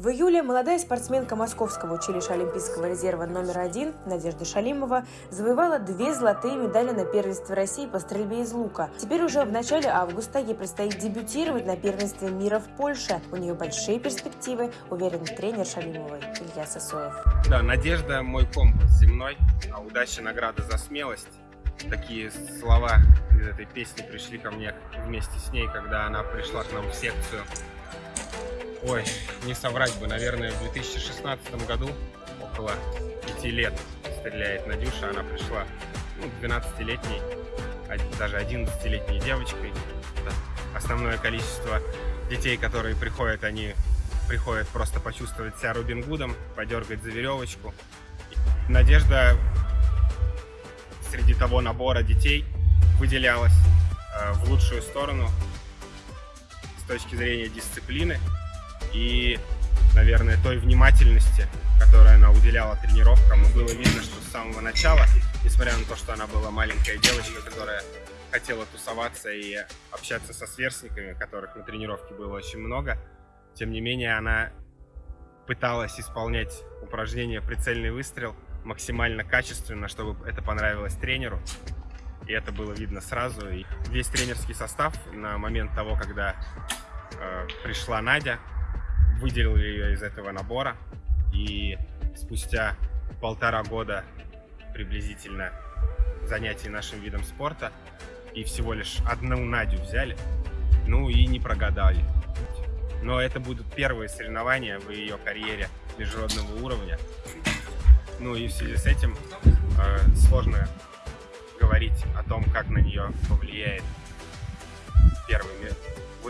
В июле молодая спортсменка Московского училища Олимпийского резерва номер один Надежда Шалимова завоевала две золотые медали на первенстве России по стрельбе из лука. Теперь уже в начале августа ей предстоит дебютировать на первенстве мира в Польше. У нее большие перспективы, уверен тренер Шалимовой Илья Сосоев. Да, Надежда мой компас земной, а удача награда за смелость. Такие слова из этой песни пришли ко мне вместе с ней, когда она пришла к нам в секцию ой, не соврать бы, наверное, в 2016 году, около 5 лет стреляет Надюша, она пришла ну, 12-летней, даже 11-летней девочкой. Основное количество детей, которые приходят, они приходят просто почувствовать себя Робин Гудом, подергать за веревочку. Надежда среди того набора детей выделялась э, в лучшую сторону с точки зрения дисциплины и, наверное, той внимательности, которую она уделяла тренировкам. И было видно, что с самого начала, несмотря на то, что она была маленькая девочка, которая хотела тусоваться и общаться со сверстниками, которых на тренировке было очень много, тем не менее она пыталась исполнять упражнение «Прицельный выстрел» максимально качественно, чтобы это понравилось тренеру. И это было видно сразу. И весь тренерский состав на момент того, когда э, пришла Надя, выделил ее из этого набора. И спустя полтора года приблизительно занятий нашим видом спорта и всего лишь одну Надю взяли, ну и не прогадали. Но это будут первые соревнования в ее карьере международного уровня. Ну и в связи с этим э, сложно говорить о том, как на нее повлияет первый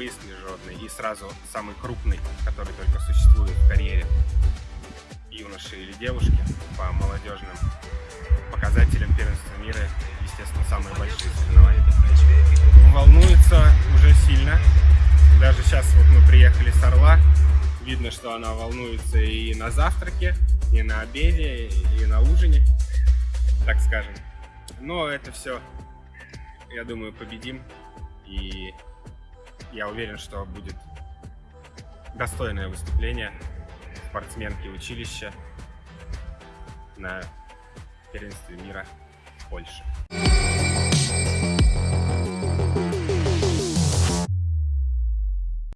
выезд международный и сразу самый крупный, который только существует в карьере юноши или девушки по молодежным показателям первенства мира, естественно, самые большие соревнования. Волнуется уже сильно. Даже сейчас вот мы приехали с Орла, видно, что она волнуется и на завтраке, и на обеде, и на ужине, так скажем. Но это все, я думаю, победим и я уверен, что будет достойное выступление спортсменки училища на первенстве мира в Польше.